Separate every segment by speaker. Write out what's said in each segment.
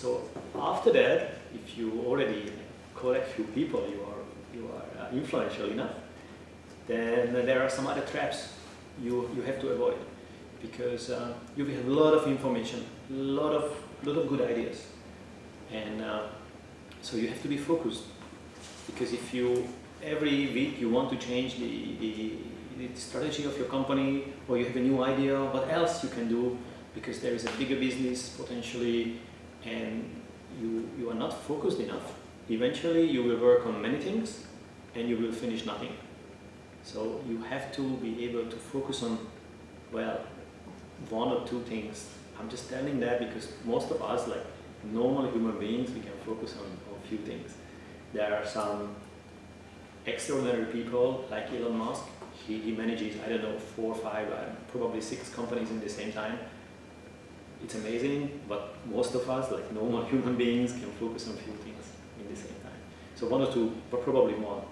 Speaker 1: So after that, if you already collect few people, you are, you are uh, influential enough, then there are some other traps you, you have to avoid because uh, you have a lot of information, a lot of, lot of good ideas. And uh, so you have to be focused because if you, every week you want to change the, the, the strategy of your company or you have a new idea, what else you can do because there is a bigger business potentially and you, you are not focused enough. Eventually you will work on many things and you will finish nothing. So you have to be able to focus on, well, one or two things. I'm just telling that because most of us, like normal human beings, we can focus on, a few things. There are some extraordinary people like Elon Musk. He, he manages, I don't know, four, or five, uh, probably six companies in the same time. It's amazing, but most of us, like normal human beings, can focus on few things in the same time. So one or two, but probably more.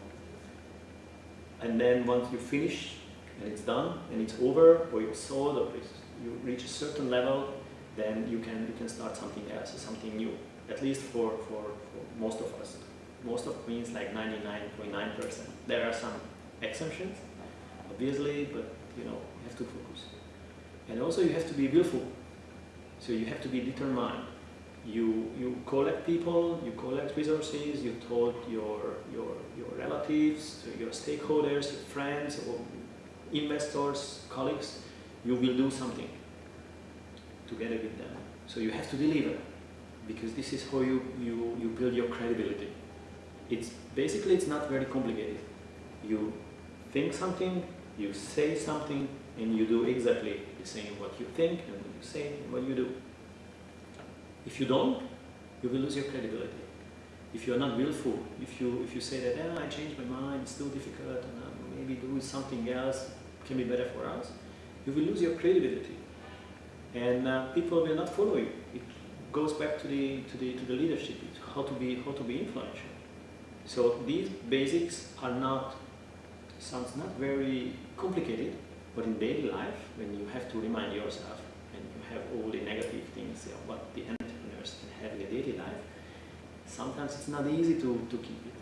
Speaker 1: And then once you finish and it's done and it's over, or you're sold, or you reach a certain level, then you can you can start something else, something new. At least for, for, for most of us. Most of means like 99.9%. percent There are some exceptions, obviously, but you know, you have to focus. And also you have to be willful. So you have to be determined. You, you collect people, you collect resources, you told your, your, your relatives, your stakeholders, your friends, or investors, colleagues, you will do something together with them. So you have to deliver because this is how you, you, you build your credibility. It's basically it's not very complicated. You think something, you say something, and you do exactly the same what you think and what you say and what you do. If you don't, you will lose your credibility. If you are not willful, if you if you say that eh, I changed my mind, it's too difficult, and uh, maybe do something else can be better for us, you will lose your credibility, and uh, people will not follow you. It goes back to the to the to the leadership, how to be how to be influential. So these basics are not sounds not very complicated, but in daily life, when you have to remind yourself and you have all the negative things, know, what the entrepreneurs can have in daily life, sometimes it's not easy to, to keep it.